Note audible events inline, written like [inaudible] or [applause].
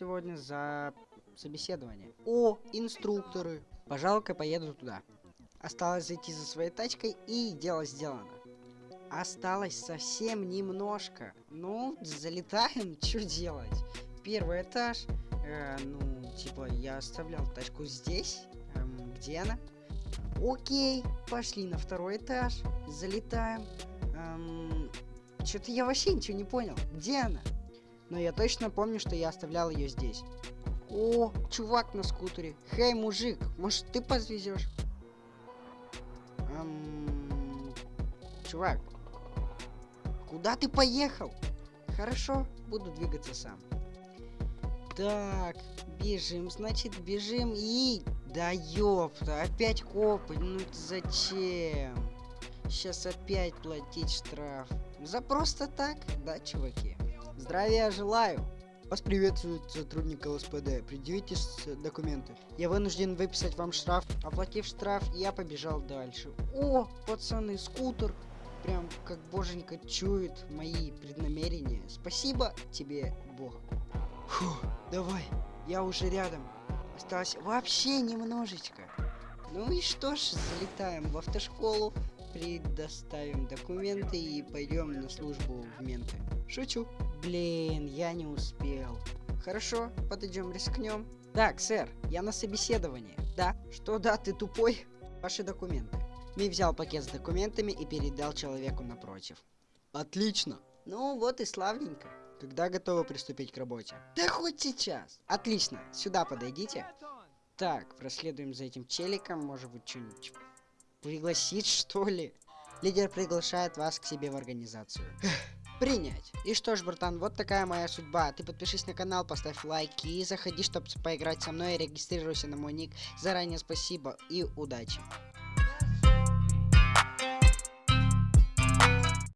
сегодня за собеседование. О, инструкторы. Пожалуй-ка поеду туда. Осталось зайти за своей тачкой и дело сделано. Осталось совсем немножко. Ну, залетаем, [laughs] что делать? Первый этаж. Э, ну, типа, я оставлял тачку здесь. Эм, где она? Окей, пошли на второй этаж. Залетаем. Эм, Что-то я вообще ничего не понял. Где она? Но я точно помню, что я оставлял ее здесь. О, чувак на скутере. Хей, мужик, может ты подвезешь? Эм, чувак, куда ты поехал? Хорошо, буду двигаться сам. Так, бежим, значит, бежим и... Да ёпта, опять копы, ну зачем? Сейчас опять платить штраф. За просто так, да, чуваки? Здравия желаю. Вас приветствует сотрудник ЛСПД. Предъявите документы. Я вынужден выписать вам штраф. Оплатив штраф, я побежал дальше. О, пацаны, скутер. Прям как боженька чует мои преднамерения. Спасибо тебе, Бог. Фу, давай, я уже рядом. Осталось вообще немножечко. Ну и что ж, залетаем в автошколу, предоставим документы и пойдем на службу в менты. Шучу. Блин, я не успел. Хорошо, подойдем, рискнем. Так, сэр, я на собеседовании. Да? Что да, ты тупой? Ваши документы. Ми взял пакет с документами и передал человеку напротив. Отлично. Ну вот и славненько. Когда готовы приступить к работе? Да хоть сейчас. Отлично. Сюда подойдите. Так, проследуем за этим челиком. Может быть, что-нибудь пригласить, что ли? Лидер приглашает вас к себе в организацию. Принять. И что ж, братан, вот такая моя судьба. Ты подпишись на канал, поставь лайки и заходи, чтобы поиграть со мной. Регистрируйся на мой ник. Заранее спасибо и удачи.